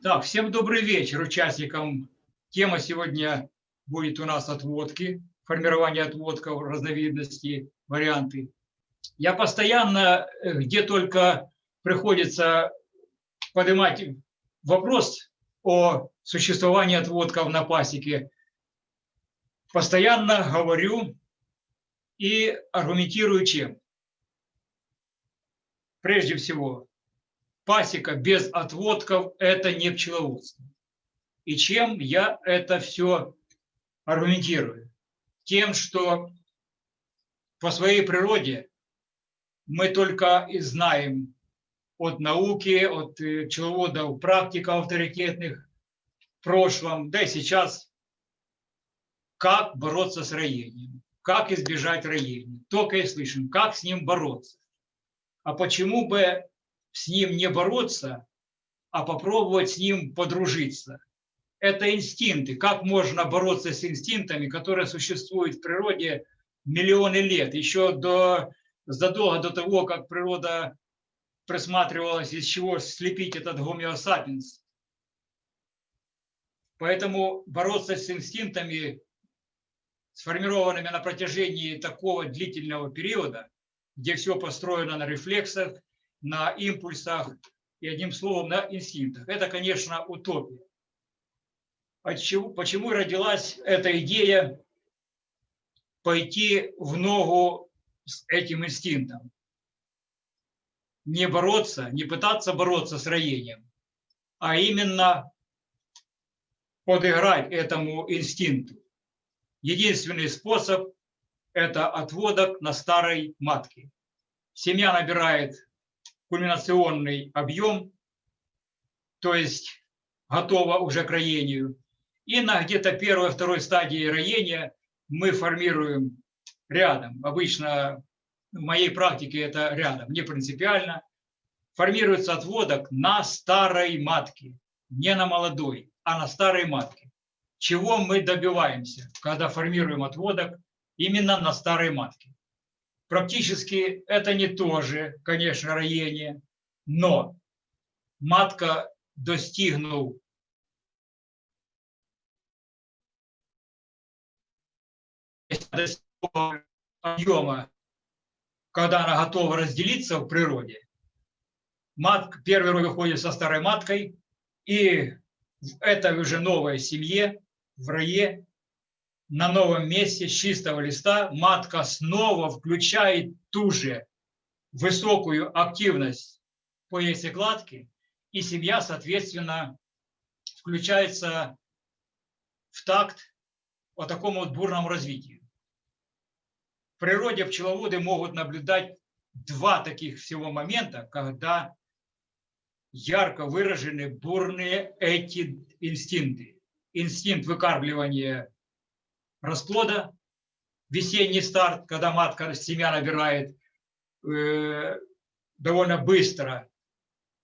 Так, всем добрый вечер участникам. Тема сегодня будет у нас отводки, формирование отводков, разновидности, варианты. Я постоянно, э, где только приходится поднимать вопрос о существовании отводков на пасеке, постоянно говорю и аргументирую чем. Прежде всего, пасека без отводков – это не пчеловодство. И чем я это все аргументирую? Тем, что по своей природе мы только и знаем от науки, от э, пчеловодов, практиков авторитетных в прошлом, да и сейчас, как бороться с роением, как избежать роения. Только и слышим, как с ним бороться. А почему бы с ним не бороться, а попробовать с ним подружиться. Это инстинкты. Как можно бороться с инстинктами, которые существуют в природе миллионы лет, еще до, задолго до того, как природа присматривалась, из чего слепить этот гомеосапиенс. Поэтому бороться с инстинктами, сформированными на протяжении такого длительного периода, где все построено на рефлексах, на импульсах и, одним словом, на инстинктах. Это, конечно, утопия. Почему, почему родилась эта идея пойти в ногу с этим инстинктом? Не бороться, не пытаться бороться с роением, а именно подыграть этому инстинкту. Единственный способ – это отводок на старой матке. Семья набирает кульминационный объем, то есть готово уже к роению. И на где-то первой-второй стадии роения мы формируем рядом. Обычно в моей практике это рядом, не принципиально. Формируется отводок на старой матке, не на молодой, а на старой матке. Чего мы добиваемся, когда формируем отводок именно на старой матке? Практически это не то же, конечно, роение, но матка, достигнув объема, когда она готова разделиться в природе, матка, первый рой выходит со старой маткой, и в этой уже новой семье, в рое, на новом месте с чистого листа матка снова включает ту же высокую активность по яйцекладке, и семья, соответственно, включается в такт по такому вот бурному развитию. В природе пчеловоды могут наблюдать два таких всего момента, когда ярко выражены бурные эти инстинкты. Инстинкт выкармливания расплода, весенний старт, когда матка семя набирает э, довольно быстро,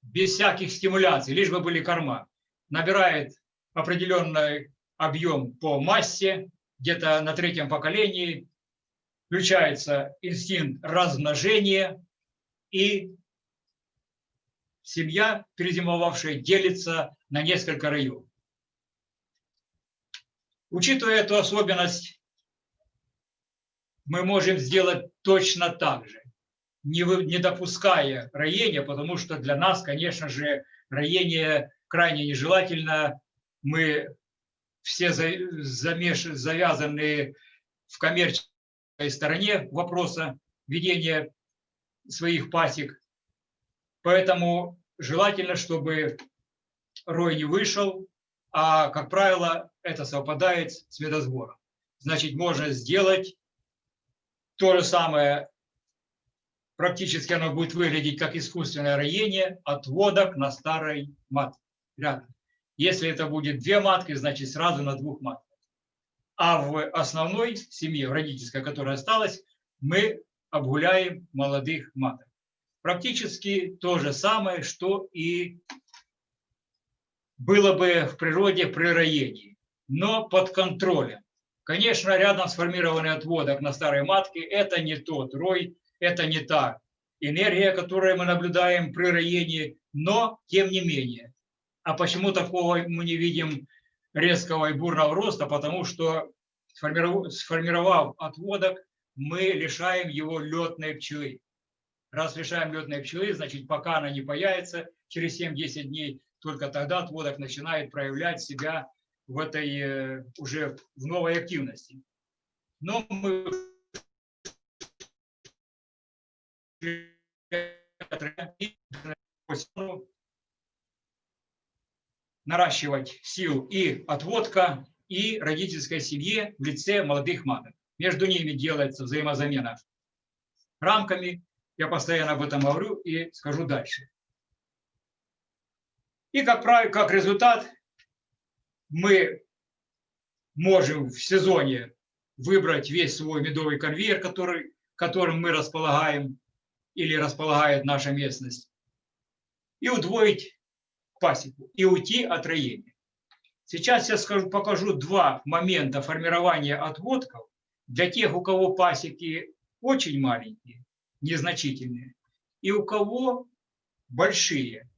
без всяких стимуляций, лишь бы были корма, набирает определенный объем по массе, где-то на третьем поколении, включается инстинкт размножения, и семья, перезимовавшая, делится на несколько районов. Учитывая эту особенность, мы можем сделать точно так же, не, допуская роения, потому что для нас, конечно же, роение крайне нежелательно. Мы все замеш... завязаны в коммерческой стороне вопроса ведения своих пасек. Поэтому желательно, чтобы рой не вышел, а, как правило, это совпадает с медосбором. Значит, можно сделать то же самое, практически оно будет выглядеть как искусственное роение отводок на старой матке. Если это будет две матки, значит сразу на двух матках. А в основной семье, в родительской, которая осталась, мы обгуляем молодых маток. Практически то же самое, что и было бы в природе при роении, но под контролем. Конечно, рядом сформированный отводок на старой матке – это не тот рой, это не та энергия, которую мы наблюдаем при роении, но тем не менее. А почему такого мы не видим резкого и бурного роста? Потому что сформировав отводок, мы лишаем его летной пчелы. Раз лишаем летной пчелы, значит, пока она не появится, через 7-10 дней, только тогда отводок начинает проявлять себя в этой э, уже в новой активности. Но мы наращивать сил и отводка, и родительской семье в лице молодых маток. Между ними делается взаимозамена рамками. Я постоянно об этом говорю и скажу дальше. И как, правило, как результат мы можем в сезоне выбрать весь свой медовый конвейер, который, которым мы располагаем или располагает наша местность, и удвоить пасеку, и уйти от роения. Сейчас я скажу, покажу два момента формирования отводков для тех, у кого пасеки очень маленькие, незначительные, и у кого большие,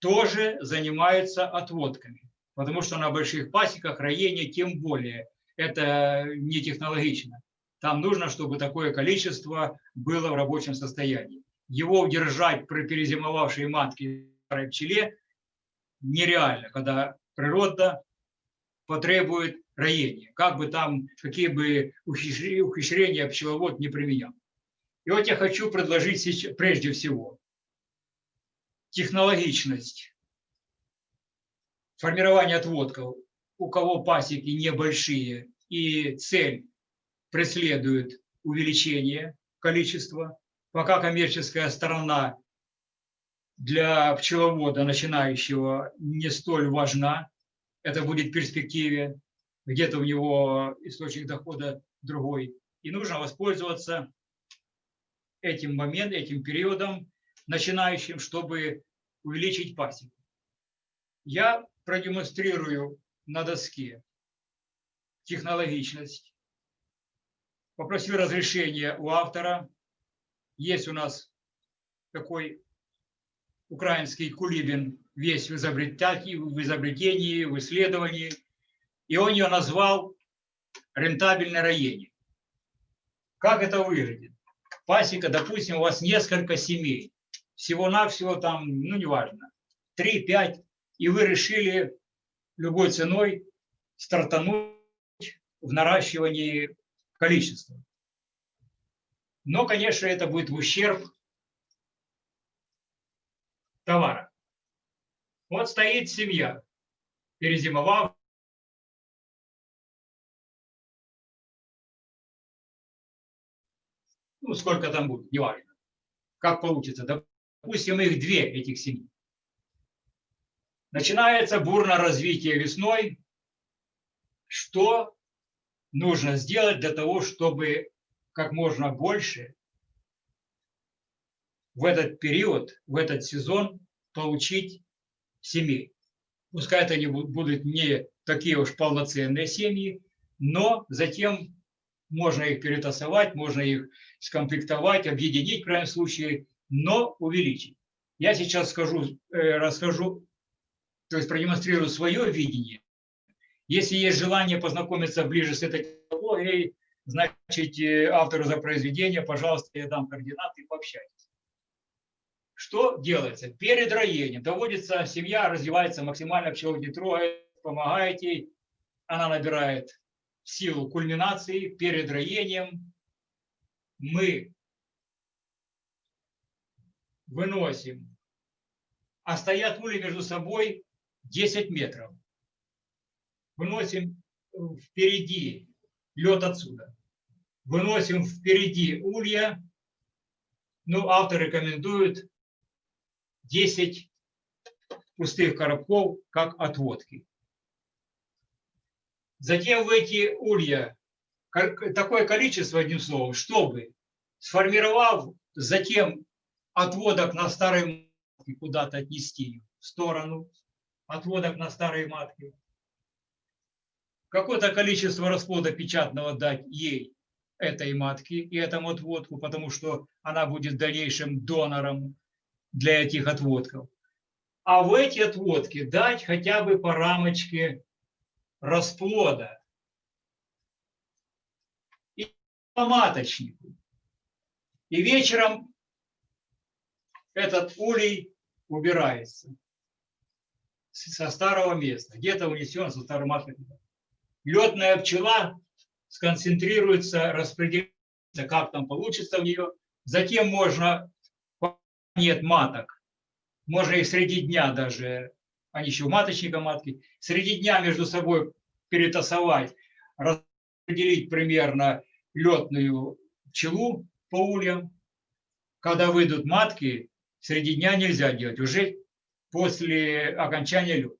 тоже занимаются отводками. Потому что на больших пасеках роение тем более это не технологично. Там нужно, чтобы такое количество было в рабочем состоянии. Его удержать при перезимовавшей матке пчеле нереально, когда природа потребует роения, как бы там, какие бы ухищрения пчеловод не применял. И вот я хочу предложить сейчас, прежде всего технологичность формирования отводков, у кого пасеки небольшие и цель преследует увеличение количества, пока коммерческая сторона для пчеловода начинающего не столь важна. Это будет в перспективе, где-то у него источник дохода другой. И нужно воспользоваться этим моментом, этим периодом начинающим, чтобы увеличить пасеку. Я продемонстрирую на доске технологичность. Попросил разрешения у автора. Есть у нас такой украинский Кулибин весь в изобретении, в изобретении, в исследовании. И он ее назвал рентабельное роение. Как это выглядит? Пасека, допустим, у вас несколько семей. Всего-навсего там, ну, неважно, 3-5. И вы решили любой ценой стартануть в наращивании количества. Но, конечно, это будет в ущерб товара. Вот стоит семья, перезимовав. Ну, сколько там будет, неважно. Как получится. Допустим, их две, этих семей. Начинается бурное развитие весной. Что нужно сделать для того, чтобы как можно больше в этот период, в этот сезон получить семей. Пускай это не будут не такие уж полноценные семьи, но затем можно их перетасовать, можно их скомплектовать, объединить в крайнем случае, но увеличить. Я сейчас скажу, э, расскажу, то есть продемонстрирую свое видение. Если есть желание познакомиться ближе с этой технологией, значит, э, автору за произведение, пожалуйста, я дам координаты, пообщайтесь. Что делается? Перед роением доводится, семья развивается максимально, пчелы не трогает, помогает ей, она набирает силу кульминации. Перед роением мы выносим, а стоят ульи между собой 10 метров. Выносим впереди лед отсюда. Выносим впереди улья. Ну, автор рекомендует 10 пустых коробков, как отводки. Затем в эти улья такое количество, одним словом, чтобы, сформировав затем отводок на старой куда-то отнести в сторону, отводок на старые матки. Какое-то количество расплода печатного дать ей, этой матке и этому отводку, потому что она будет дальнейшим донором для этих отводков. А в эти отводки дать хотя бы по рамочке расплода и по маточнику. И вечером этот улей убирается со старого места, где-то унесен со старого маточника. Летная пчела сконцентрируется, распределится, как там получится у нее. Затем можно, нет маток, можно их среди дня даже, они еще маточника матки, среди дня между собой перетасовать, распределить примерно летную пчелу по ульям. Когда выйдут матки, среди дня нельзя делать, уже после окончания лета.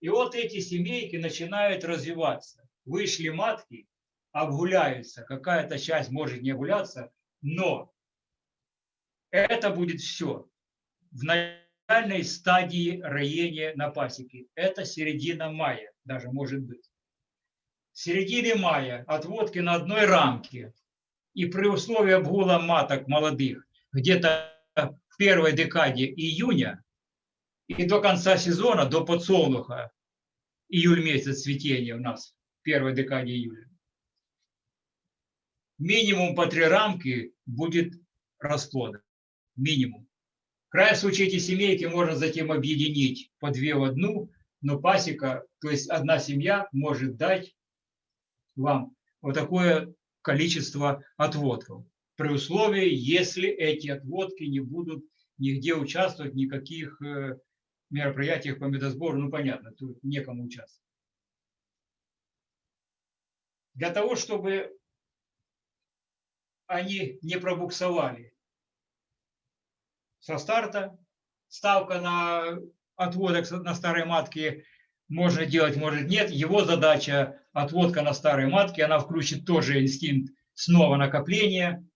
И вот эти семейки начинают развиваться. Вышли матки, обгуляются, какая-то часть может не обгуляться, но это будет все в начальной стадии роения на пасеке. Это середина мая, даже может быть. В середине мая отводки на одной рамке и при условии обгула маток молодых где-то в первой декаде июня и до конца сезона, до подсолнуха, июль месяц цветения у нас, в первой декаде июля, минимум по три рамки будет расплода. Минимум. В крайнем случае эти семейки можно затем объединить по две в одну, но пасека, то есть одна семья может дать вам вот такое количество отводков. При условии, если эти отводки не будут нигде участвовать, никаких э, мероприятиях по медосбору, ну понятно, тут некому участвовать. Для того, чтобы они не пробуксовали со старта. Ставка на отводок на старой матке можно делать, может нет. Его задача отводка на старой матке, она включит тоже инстинкт снова накопления,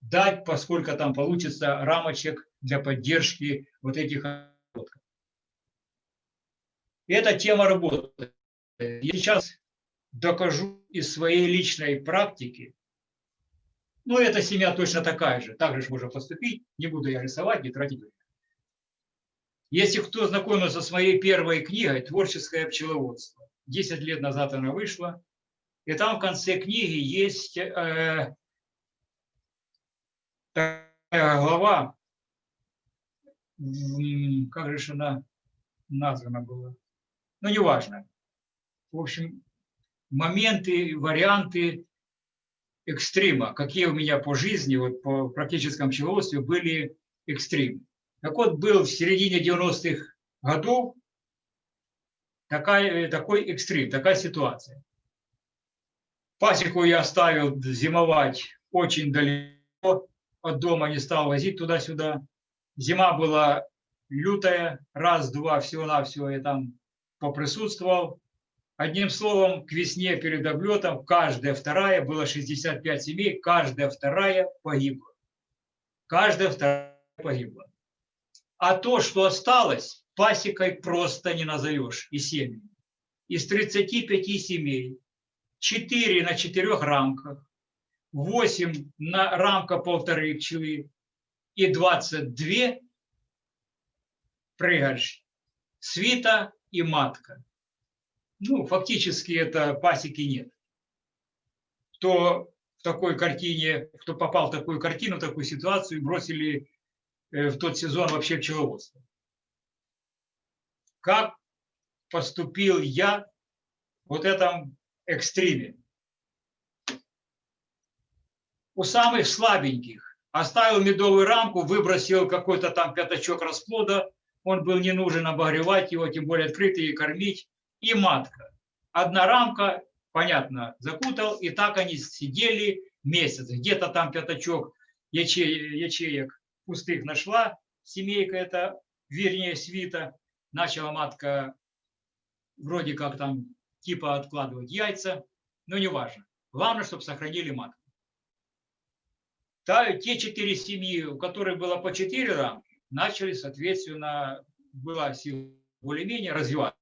дать, поскольку там получится рамочек для поддержки вот этих отводков. Эта тема работает. Я сейчас докажу из своей личной практики, ну, эта семья точно такая же. Так же можно поступить. Не буду я рисовать, не тратить время. Если кто знакомился со своей первой книгой «Творческое пчеловодство», 10 лет назад она вышла, и там в конце книги есть э, такая глава, как же она названа была, ну, неважно. В общем, моменты, варианты экстрима, какие у меня по жизни, вот по практическому пчеловодству были экстримы. Так вот, был в середине 90-х годов такая, такой экстрим, такая ситуация. Пасеку я оставил зимовать очень далеко от дома, не стал возить туда-сюда. Зима была лютая, раз-два всего-навсего я там поприсутствовал. Одним словом, к весне перед облетом каждая вторая, было 65 семей, каждая вторая погибла. Каждая вторая погибла. А то, что осталось, пасекой просто не назовешь и семьи. Из 35 семей 4 на 4 рамках, 8 на рамка полторы пчелы и 22 прыгальщ, свита и матка ну, фактически это пасеки нет. Кто в такой картине, кто попал в такую картину, в такую ситуацию, бросили э, в тот сезон вообще пчеловодство. Как поступил я вот этом экстриме? У самых слабеньких оставил медовую рамку, выбросил какой-то там пятачок расплода, он был не нужен обогревать его, тем более открытый и кормить и матка. Одна рамка, понятно, закутал, и так они сидели месяц. Где-то там пятачок яче, ячеек пустых нашла, семейка это, вернее, свита. Начала матка вроде как там типа откладывать яйца, но не важно. Главное, чтобы сохранили матку. Та, те четыре семьи, у которых было по четыре рамки, начали, соответственно, была сила более-менее развиваться.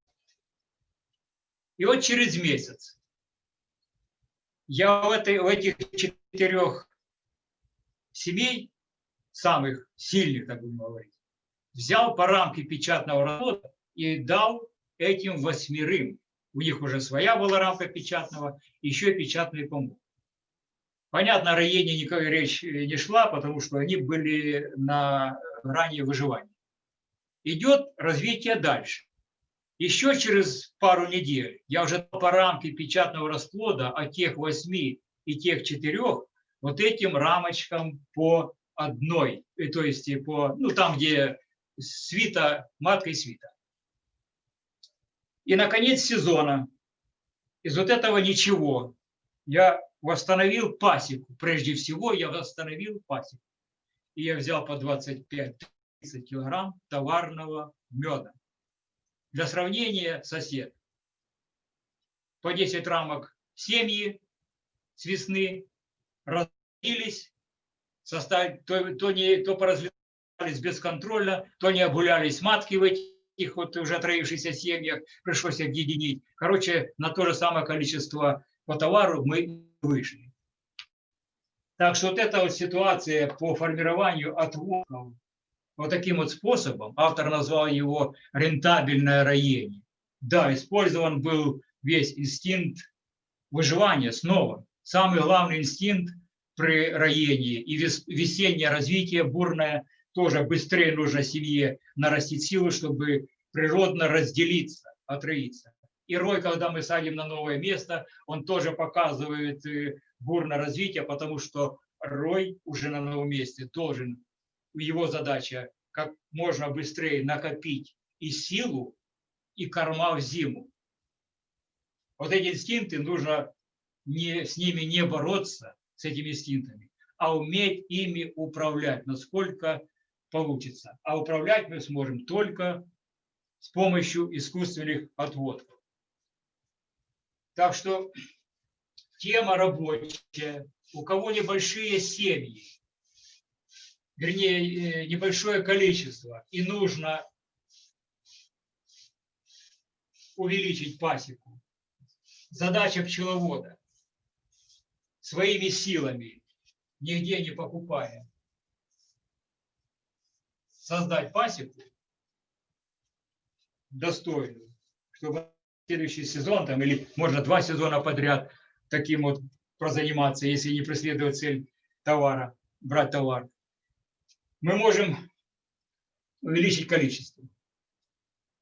И вот через месяц я в, этой, в этих четырех семей, самых сильных, так будем говорить, взял по рамке печатного работа и дал этим восьмерым. У них уже своя была рамка печатного, еще и печатный помог. Понятно, о Раене никакой речь не шла, потому что они были на грани выживания. Идет развитие дальше. Еще через пару недель я уже по рамке печатного расплода от тех восьми и тех четырех вот этим рамочкам по одной, э, то есть по, ну там, где свита, матка и свита. И, наконец, сезона. Из вот этого ничего я восстановил пасеку. Прежде всего я восстановил пасеку. И я взял по 25-30 килограмм товарного меда. Для сравнения сосед. По 10 рамок семьи с весны разделились, составить, то, то, не, то поразлетались бесконтрольно, то не обгулялись матки в этих вот уже отроившихся семьях, пришлось объединить. Короче, на то же самое количество по товару мы вышли. Так что вот эта вот ситуация по формированию отводов вот таким вот способом, автор назвал его рентабельное роение. Да, использован был весь инстинкт выживания снова. Самый главный инстинкт при роении и весеннее развитие бурное, тоже быстрее нужно семье нарастить силы, чтобы природно разделиться, отроиться. И рой, когда мы садим на новое место, он тоже показывает э, бурное развитие, потому что рой уже на новом месте должен, его задача как можно быстрее накопить и силу, и корма в зиму. Вот эти инстинкты нужно не, с ними не бороться, с этими инстинктами, а уметь ими управлять, насколько получится. А управлять мы сможем только с помощью искусственных отводков. Так что тема рабочая. У кого небольшие семьи, вернее, э, небольшое количество, и нужно увеличить пасеку. Задача пчеловода. Своими силами, нигде не покупая, создать пасеку достойную, чтобы следующий сезон, там, или можно два сезона подряд таким вот прозаниматься, если не преследовать цель товара, брать товар, мы можем увеличить количество.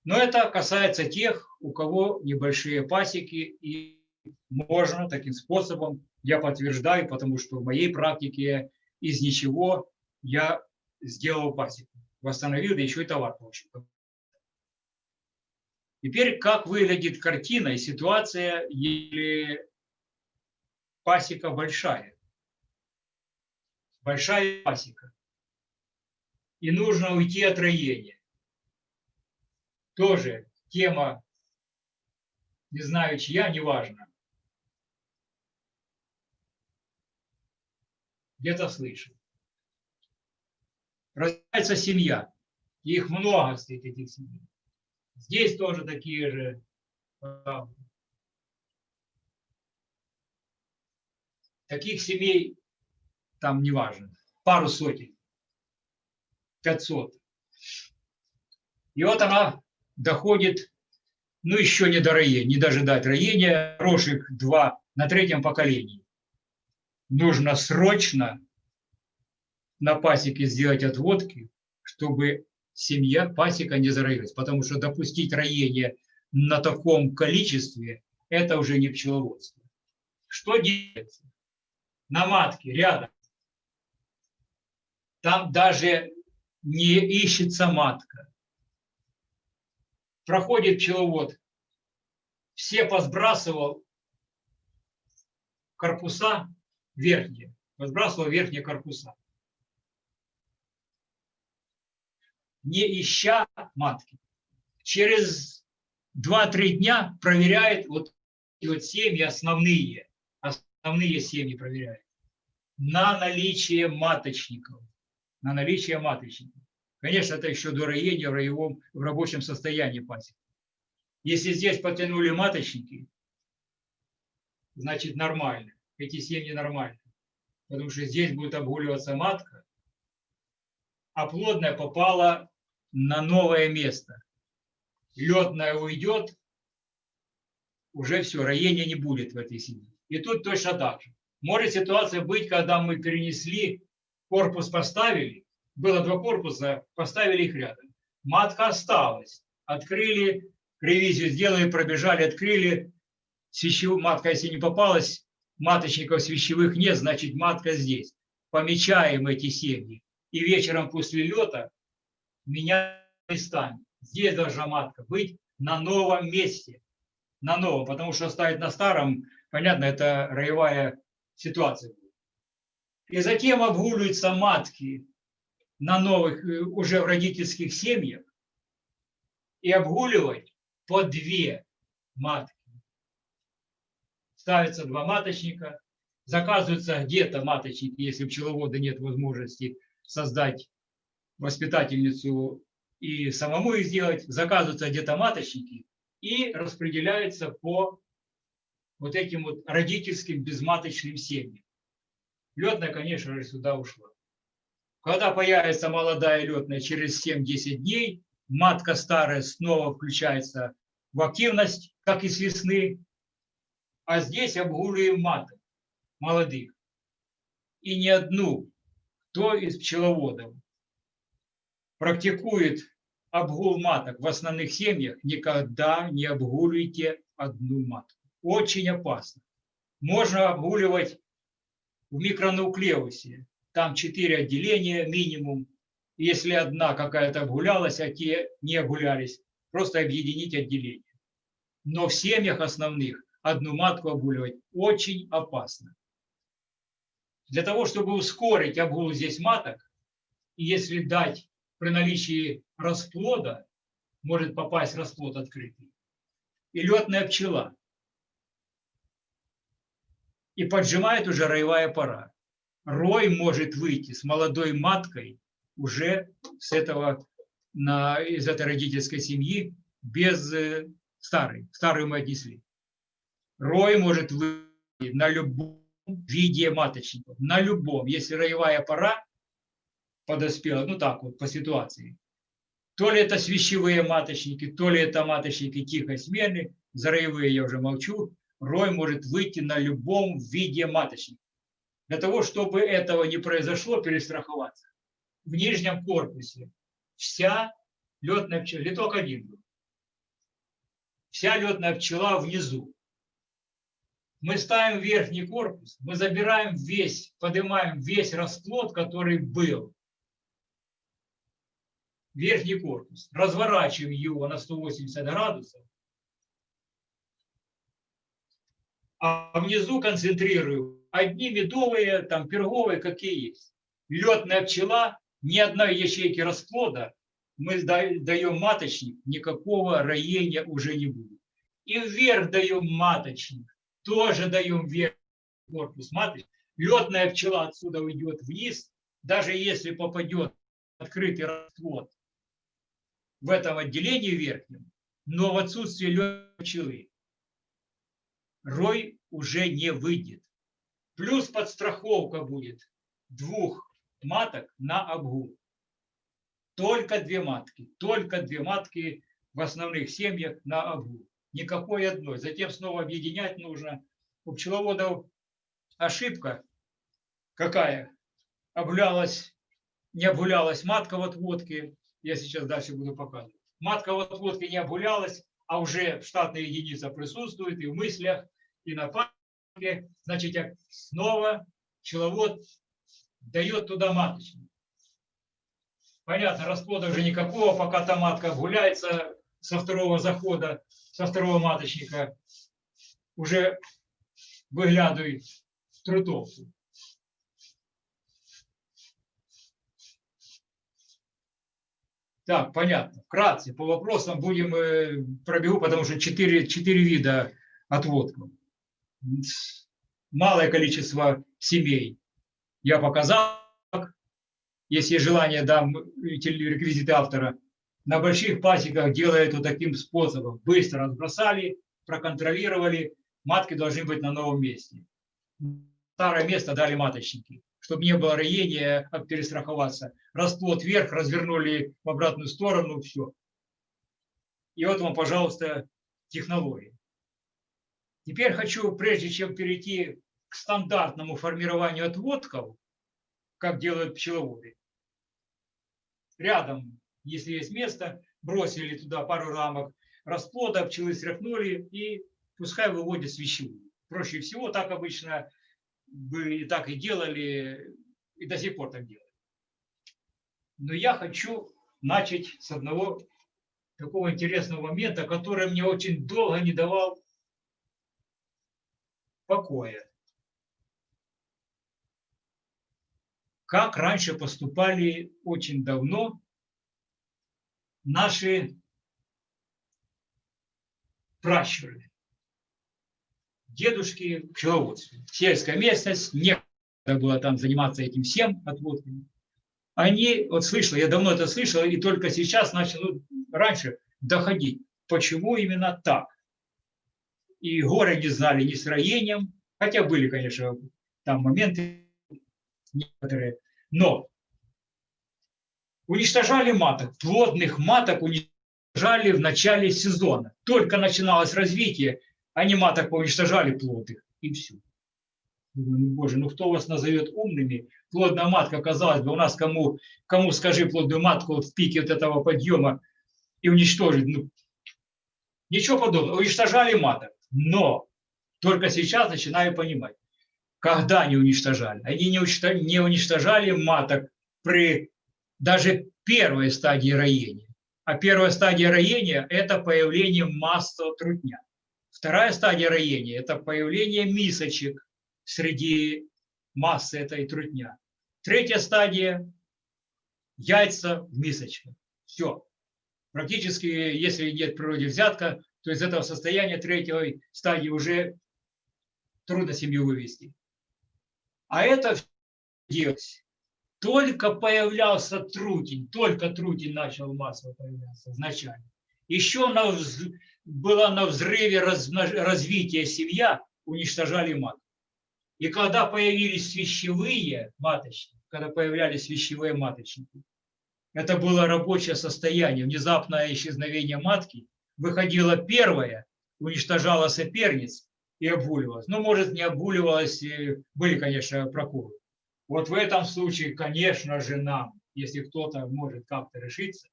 Но это касается тех, у кого небольшие пасеки, и можно таким способом, я подтверждаю, потому что в моей практике из ничего я сделал пасеку, восстановил, да еще и товар получил. Теперь, как выглядит картина и ситуация, если пасека большая? Большая пасека. И нужно уйти от роения. Тоже тема, не знаю чья, неважно. Где-то слышал. Рождается семья. Их много стоит этих семей. Здесь тоже такие же Таких семей там неважно, пару сотен, пятьсот. И вот она доходит, ну еще не до роения, не дожидать роения, рожек два на третьем поколении. Нужно срочно на пасеке сделать отводки, чтобы семья, пасека не зароилась, потому что допустить роение на таком количестве – это уже не пчеловодство. Что делается? На матке рядом. Там даже не ищется матка. Проходит пчеловод, все посбрасывал корпуса верхние, посбрасывал верхние корпуса. не ища матки. Через 2-3 дня проверяет вот вот семьи основные, основные семьи проверяет на наличие маточников, на наличие маточников. Конечно, это еще до роения в, роевом, в рабочем состоянии пасеки. Если здесь потянули маточники, значит нормально. Эти семьи нормальные. Потому что здесь будет обгуливаться матка, а плодная попала на новое место. Летная уйдет, уже все, роения не будет в этой семье. И тут точно так же. Может ситуация быть, когда мы перенесли, корпус поставили, было два корпуса, поставили их рядом. Матка осталась, открыли, ревизию сделали, пробежали, открыли. Свящев... Матка, если не попалась, маточников свящевых нет, значит матка здесь. Помечаем эти семьи. И вечером после лета меняем местами. Здесь должна матка быть на новом месте. На новом, потому что ставить на старом, понятно, это роевая ситуация. И затем обгуливаются матки на новых, э, уже в родительских семьях, и обгуливать по две матки. Ставятся два маточника, заказываются где-то маточники, если у пчеловода нет возможности создать воспитательницу и самому их сделать, заказываются где-то маточники и распределяются по вот этим вот родительским безматочным семьям. Летная, конечно же, сюда ушла. Когда появится молодая летная через 7-10 дней, матка старая снова включается в активность, как и с весны, а здесь обгуливаем маток молодых. И ни одну, кто из пчеловодов практикует обгул маток в основных семьях, никогда не обгуливайте одну матку. Очень опасно. Можно обгуливать в микронуклеусе. Там четыре отделения минимум. Если одна какая-то обгулялась, а те не обгулялись, просто объединить отделение. Но в семьях основных одну матку обгуливать очень опасно. Для того, чтобы ускорить обгул здесь маток, если дать при наличии расплода, может попасть расплод открытый, и летная пчела, и поджимает уже роевая пора. Рой может выйти с молодой маткой уже с этого, на, из этой родительской семьи без э, старой. Старую мы отнесли. Рой может выйти на любом виде маточников, на любом. Если роевая пора подоспела, ну так вот, по ситуации. То ли это свящевые маточники, то ли это маточники тихой смены, за роевые я уже молчу, рой может выйти на любом виде маточника. Для того, чтобы этого не произошло, перестраховаться. В нижнем корпусе вся летная пчела, леток один был. Вся летная пчела внизу. Мы ставим верхний корпус, мы забираем весь, поднимаем весь расплод, который был. Верхний корпус. Разворачиваем его на 180 градусов а внизу концентрирую одни медовые, там перговые, какие есть. Летная пчела, ни одной ячейки расплода, мы даем маточник, никакого роения уже не будет. И вверх даем маточник, тоже даем вверх корпус маточник. Летная пчела отсюда уйдет вниз, даже если попадет открытый расплод в этом отделении верхнем, но в отсутствие летной пчелы рой уже не выйдет. Плюс подстраховка будет двух маток на обгул. Только две матки, только две матки в основных семьях на обгул. Никакой одной. Затем снова объединять нужно. У пчеловодов ошибка какая? Обгулялась, не обгулялась матка в отводке. Я сейчас дальше буду показывать. Матка в отводке не обгулялась, а уже штатная единица присутствует и в мыслях, и на памяти, значит, снова пчеловод дает туда маточник. Понятно, расплода уже никакого, пока та матка гуляется со второго захода, со второго маточника, уже выглядывает трутовку. Так, понятно. Вкратце, по вопросам будем э, пробегу, потому что четыре, четыре вида отводков малое количество семей я показал. если есть желание, дам реквизиты автора. На больших пасеках делают вот таким способом. Быстро разбросали, проконтролировали, матки должны быть на новом месте. Старое место дали маточники, чтобы не было роения, как перестраховаться. Расплод вверх, развернули в обратную сторону, все. И вот вам, пожалуйста, технологии. Теперь хочу, прежде чем перейти к стандартному формированию отводков, как делают пчеловоды, рядом, если есть место, бросили туда пару рамок расплода, пчелы стряхнули и пускай выводят свящевую. Проще всего, так обычно бы и так и делали, и до сих пор так делают. Но я хочу начать с одного такого интересного момента, который мне очень долго не давал покоя. Как раньше поступали очень давно наши пращуры, дедушки пчеловодстве. Сельская местность, некогда было там заниматься этим всем отводками. Они, вот слышал, я давно это слышал, и только сейчас начал, ну, раньше доходить, почему именно так. И горы не знали ни с хотя были, конечно, там моменты некоторые, но уничтожали маток, плодных маток уничтожали в начале сезона. Только начиналось развитие, они маток уничтожали плоды, и все. Думаю, ну, боже, ну кто вас назовет умными? Плодная матка, казалось бы, у нас кому, кому скажи плодную матку вот в пике вот этого подъема и уничтожить. Ну, ничего подобного. Уничтожали маток. Но только сейчас начинаю понимать, когда они уничтожали. Они не уничтожали, не уничтожали маток при даже первой стадии роения. А первая стадия роения – это появление масла трутня. Вторая стадия роения – это появление мисочек среди массы этой трутня. Третья стадия – яйца в мисочках. Все. Практически, если нет в природе взятка, то из этого состояния третьей стадии уже трудно семью вывести. А это делать. Только появлялся трутень, только трутень начал массово появляться изначально. Еще на была на взрыве развития семья, уничтожали мат. И когда появились свящевые маточники, когда появлялись свящевые маточники, это было рабочее состояние, внезапное исчезновение матки, выходила первая, уничтожала соперниц и обуливалась. Ну, может, не обуливалась, были, конечно, прокуры. Вот в этом случае, конечно же, нам, если кто-то может как-то решиться,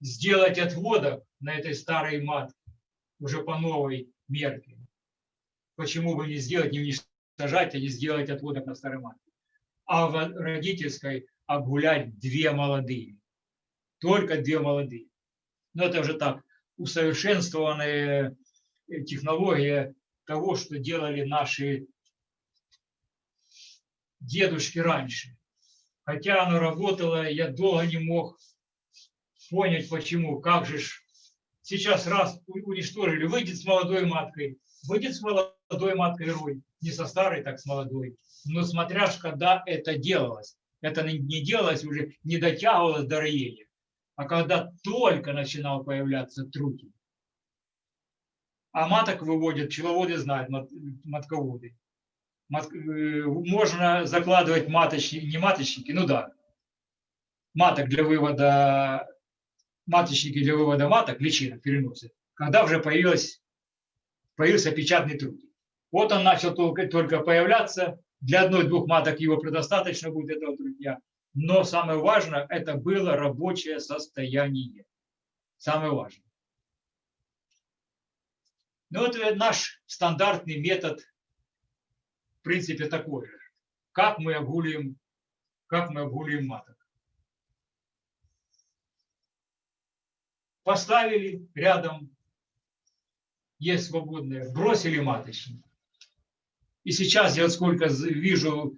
сделать отводок на этой старой матке, уже по новой мерке. Почему бы не сделать, не уничтожать, а не сделать отводок на старой матке? А в родительской обгулять две молодые. Только две молодые. Но это уже так, усовершенствованная технология того, что делали наши дедушки раньше. Хотя оно работало, я долго не мог понять, почему, как же ж сейчас раз уничтожили, выйдет с молодой маткой, выйдет с молодой маткой рой, не со старой, так с молодой. Но смотря когда это делалось, это не делалось уже, не дотягивалось до роения, а когда только начинал появляться трутень. А маток выводят, пчеловоды знают, матководы. Мат, э, можно закладывать маточники, не маточники, ну да, маток для вывода маточники для вывода маток, личинок переносят, когда уже появилась, появился печатный труд. Вот он начал только, только появляться, для одной-двух маток его предостаточно будет этого трудня, но самое важное, это было рабочее состояние. Самое важное. Ну вот наш стандартный метод, в принципе, такой же. Как мы обгулим, как мы обгулим маток. поставили рядом, есть свободные, бросили маточник. И сейчас я сколько вижу,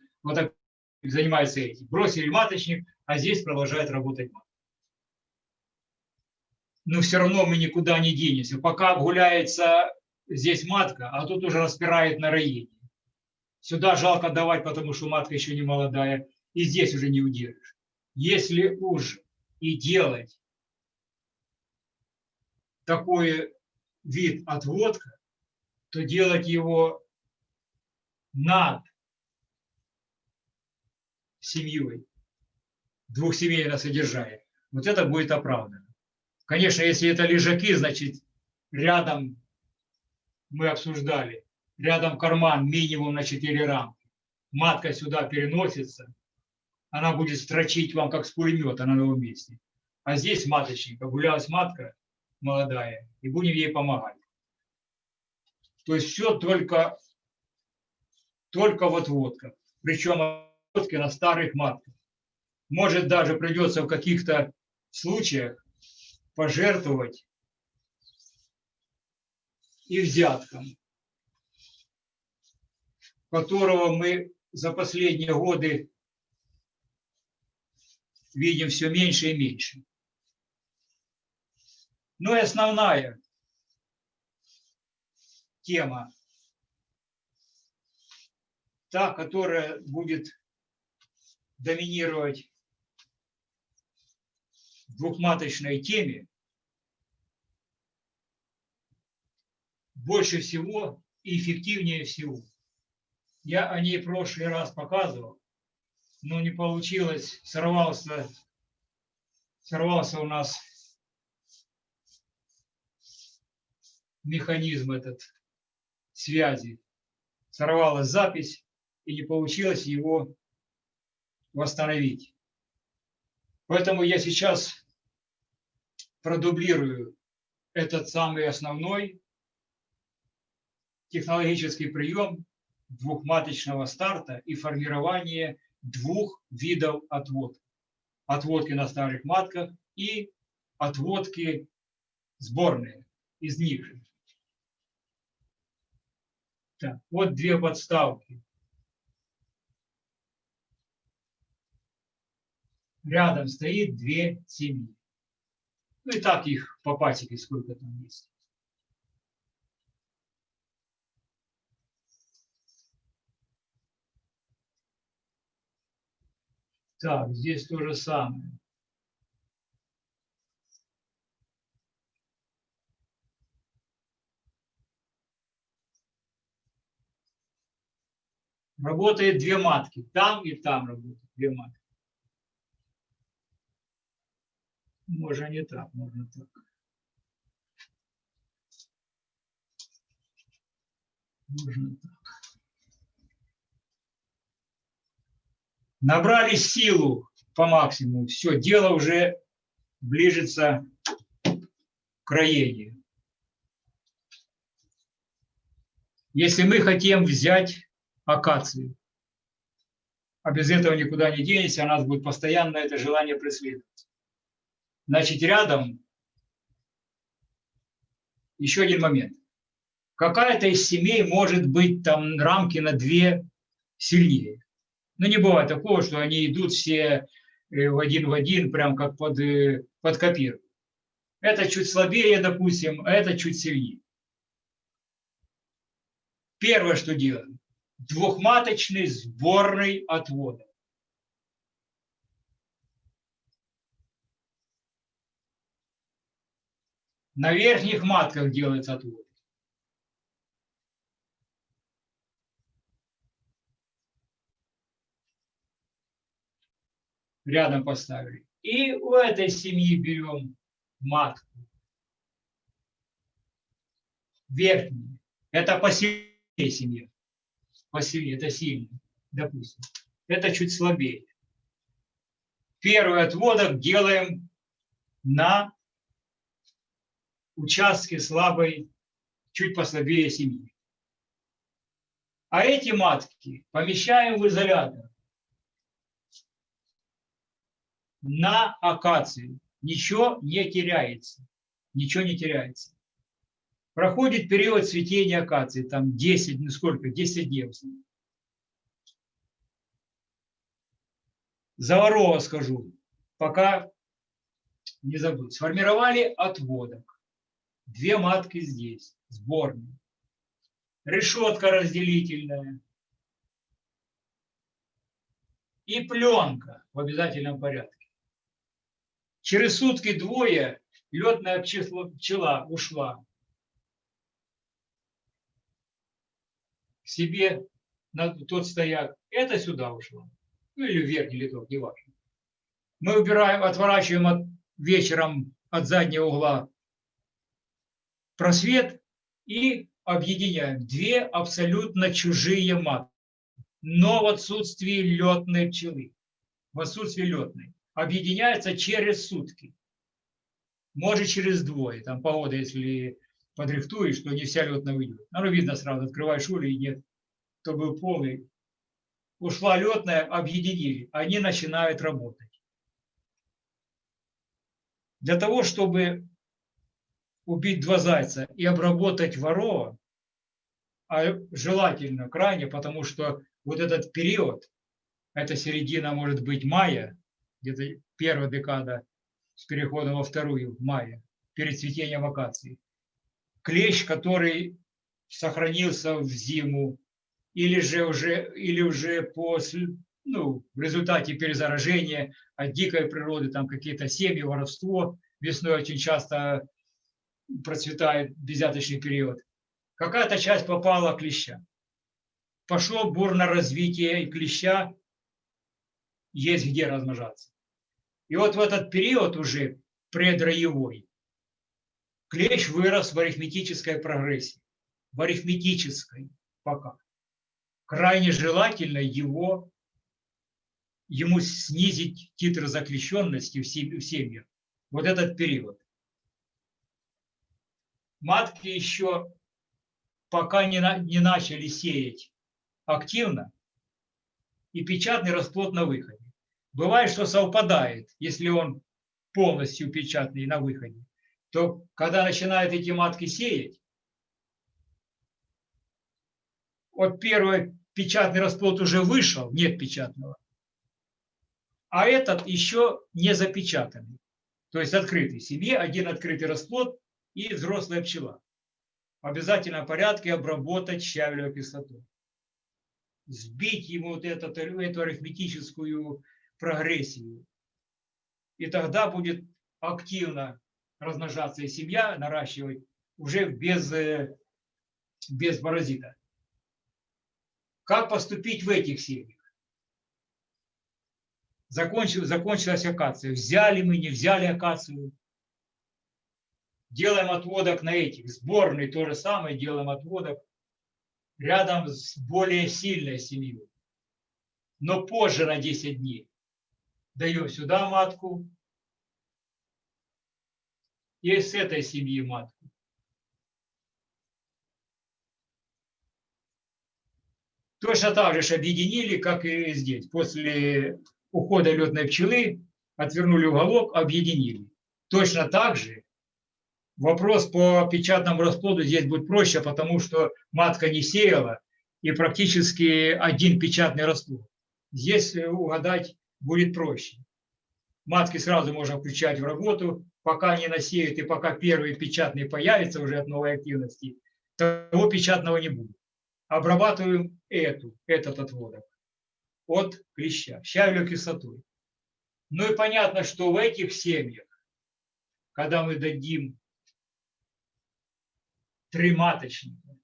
занимается этим. Бросили маточник, а здесь продолжает работать маточник. Но все равно мы никуда не денемся. Пока обгуляется здесь матка, а тут уже распирает на роение. Сюда жалко давать, потому что матка еще не молодая. И здесь уже не удержишь. если уж и делать такой вид отводка, то делать его над семьей, двухсемейное содержание. Вот это будет оправдано. Конечно, если это лежаки, значит, рядом мы обсуждали, рядом карман минимум на 4 рамки. Матка сюда переносится, она будет строчить вам как с пулемета на новом месте. А здесь маточник, погулялась матка молодая, и будем ей помогать. То есть все только, только вот водка. Причем водки на старых матках. Может даже придется в каких-то случаях пожертвовать и взяткам, которого мы за последние годы видим все меньше и меньше. Ну и основная тема, та, которая будет доминировать в двухматочной теме, больше всего и эффективнее всего. Я о ней в прошлый раз показывал, но не получилось, сорвался, сорвался у нас механизм этот связи, сорвалась запись и не получилось его восстановить. Поэтому я сейчас продублирую этот самый основной технологический прием двухматочного старта и формирование двух видов отводки. Отводки на старых матках и отводки сборные из них. Так, вот две подставки. Рядом стоит две семьи. Ну и так их по пасеке сколько там есть. Так, здесь то же самое. Работает две матки. Там и там работают две матки. Можно не так, можно так. Можно так. Набрали силу по максимуму. Все, дело уже ближется к роению. Если мы хотим взять акацию, а без этого никуда не денешься, у нас будет постоянно это желание преследовать. Значит, рядом еще один момент. Какая-то из семей может быть там рамки на две сильнее. Но не бывает такого, что они идут все э, в один в один, прям как под, э, под копир. Это чуть слабее, допустим, а это чуть сильнее. Первое, что делаем. Двухматочный сборный отвода. На верхних матках делается отвод. рядом поставили. И у этой семьи берем матку. Верхнюю. Это посильнее семья. Посильнее, это сильно, допустим. Это чуть слабее. Первый отводок делаем на участке слабой, чуть послабее семьи. А эти матки помещаем в изолятор. на акацию. Ничего не теряется. Ничего не теряется. Проходит период цветения акации, там 10, ну сколько, 10 дней. Заварова скажу, пока не забыл. Сформировали отводок. Две матки здесь, сборные. Решетка разделительная. И пленка в обязательном порядке. Через сутки двое летная пчела ушла к себе на тот стояк. Это сюда ушло. Ну или в верхний литок, неважно. Мы убираем, отворачиваем от, вечером от заднего угла просвет и объединяем. Две абсолютно чужие матки, но в отсутствии летной пчелы, в отсутствии летной, объединяется через сутки, может через двое, там погода, если подрихтуешь, то не вся летная выйдет. Ну, видно сразу, открываешь улей и нет, то был полный. Ушла летная, объединили, они начинают работать. Для того, чтобы убить два зайца и обработать ворова, а желательно крайне, потому что вот этот период, это середина, может быть, мая, где-то первая декада с переходом во вторую мая, перед цветением акации. Клещ, который сохранился в зиму, или же уже, или уже после, ну, в результате перезаражения от дикой природы, там какие-то семьи, воровство, весной очень часто процветает безяточный период. Какая-то часть попала клеща. Пошло бурное развитие и клеща, есть где размножаться. И вот в этот период уже предроевой клещ вырос в арифметической прогрессии. В арифметической пока. Крайне желательно его, ему снизить титр заключенности в семьях. Вот этот период. Матки еще пока не, на, не начали сеять активно, и печатный расплод на выходе. Бывает, что совпадает, если он полностью печатный на выходе, то когда начинают эти матки сеять, вот первый печатный расплод уже вышел, нет печатного, а этот еще не запечатанный. То есть открытый. Семье один открытый расплод и взрослая пчела. В обязательном порядке обработать щавелевой кислотой. Сбить ему вот этот, эту арифметическую прогрессию. И тогда будет активно размножаться и семья наращивать уже без, э, без паразита. Как поступить в этих семьях? Закончил, закончилась акация. Взяли мы, не взяли акацию. Делаем отводок на этих. Сборный то же самое, делаем отводок рядом с более сильной семьей. Но позже на 10 дней даем сюда матку и с этой семьи матку. Точно так же объединили, как и здесь. После ухода летной пчелы отвернули уголок, объединили. Точно так же вопрос по печатному расплоду здесь будет проще, потому что матка не сеяла, и практически один печатный расплод. Здесь угадать будет проще. Матки сразу можно включать в работу, пока не насеют и пока первый печатный появится уже от новой активности, того печатного не будет. Обрабатываем эту, этот отводок от клеща, щавелевой кислотой. Ну и понятно, что в этих семьях, когда мы дадим три маточника,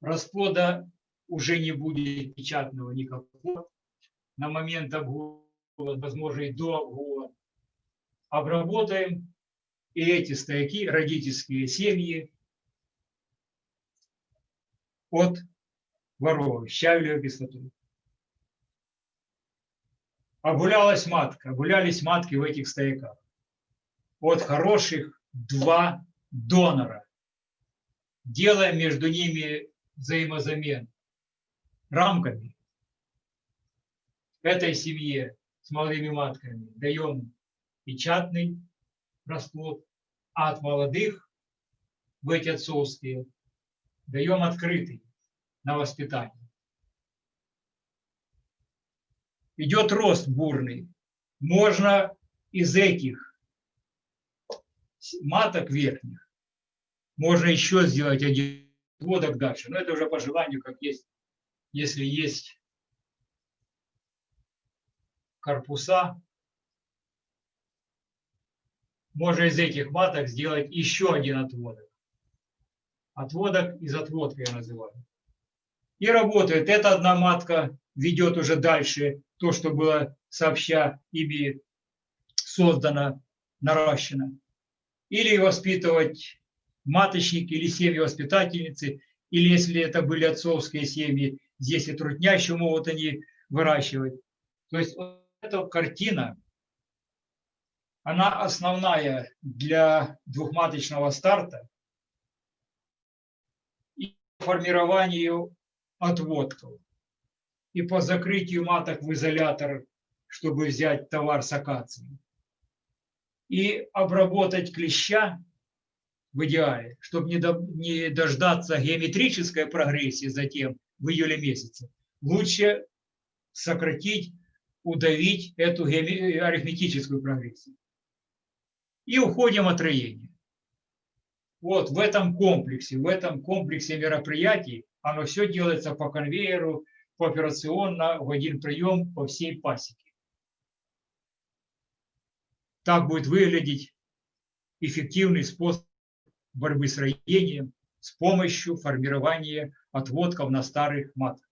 расплода уже не будет печатного никакого, на момент обгула, возможно, и до обгула. Обработаем и эти стояки, родительские семьи от воров, щавелевой кислотой. Обгулялась матка, обгулялись матки в этих стояках. От хороших два донора. Делаем между ними взаимозамен рамками этой семье с молодыми матками даем печатный расплод, а от молодых в эти отцовские даем открытый на воспитание. Идет рост бурный. Можно из этих маток верхних, можно еще сделать один водок дальше. Но это уже по желанию, как есть, если есть корпуса можно из этих маток сделать еще один отводок. Отводок из отводка я называю. И работает. Эта одна матка ведет уже дальше то, что было сообща ими создано, наращено. Или воспитывать маточники или семьи воспитательницы, или если это были отцовские семьи, здесь и трудняще могут они выращивать. То есть вот эта картина, она основная для двухматочного старта и формированию отводков, и по закрытию маток в изолятор, чтобы взять товар с акацией, и обработать клеща в идеале, чтобы не, до, не дождаться геометрической прогрессии затем в июле месяце. Лучше сократить, удавить эту арифметическую прогрессию. И уходим от роения. Вот в этом комплексе, в этом комплексе мероприятий оно все делается по конвейеру, по операционно, в один прием по всей пасеке. Так будет выглядеть эффективный способ борьбы с роением с помощью формирования отводков на старых матах.